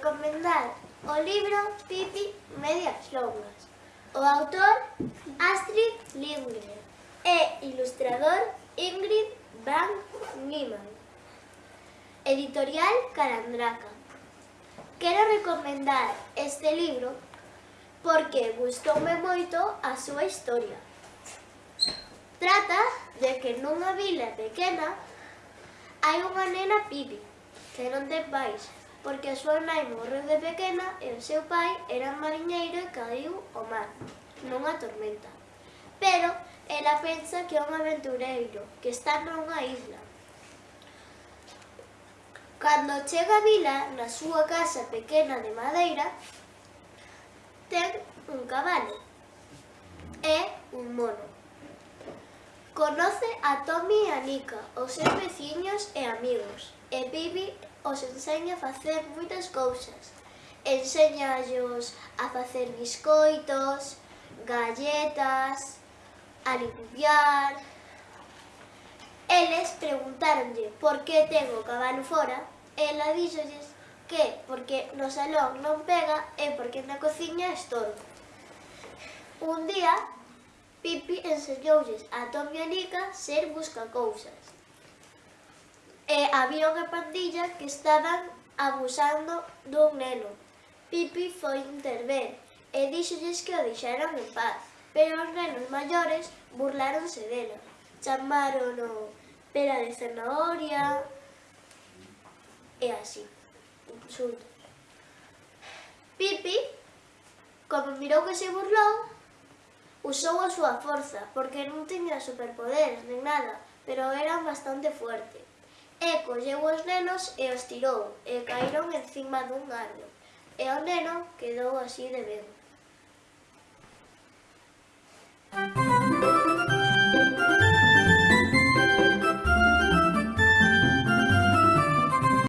recomendar o libro Pipi Medias Longas. O autor Astrid Lindgren e ilustrador Ingrid Van Niemann. Editorial Calandraca. Quero recomendar este libro porque gustoume moito a súa historia. Trata de que nunha vila pequena hai unha nena Pipi que non ten pais porque a súa nai morreu de pequena e o seu pai era mariñeiro e caiu ao mar, nunha tormenta. Pero ela pensa que é un aventureiro, que está nunha isla. Cando chega a vila, na súa casa pequena de madeira, ten un cabalo Conoce a Tommy e a Nika, os seus veciños e amigos, e Bibi os enseña a facer moitas cousas. Enseñallos a facer biscoitos, galletas, a limpiar... Eles preguntaronlle por que ten o cabalo fora, e ela díxolles que porque no salón non pega e porque na cociña estorba. Un día Pipi enseñoulles a Tom e Nica ser buscacousas. E había unha pandilla que estaban abusando dun neno. Pipi foi interver e díxolles que o deixaran en paz, pero os nenos maiores burláronse dela. Chamárono pera de zanahoria e así. insultos. Pipi, como mirou que se burlou, Usou a súa forza, porque non tiña superpoderes nin nada, pero era bastante fuerte. E colleu os nenos e os tirou, e caíron encima dun árbol. E o neno quedou así de ben.